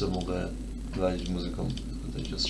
co mogę walić musical that they just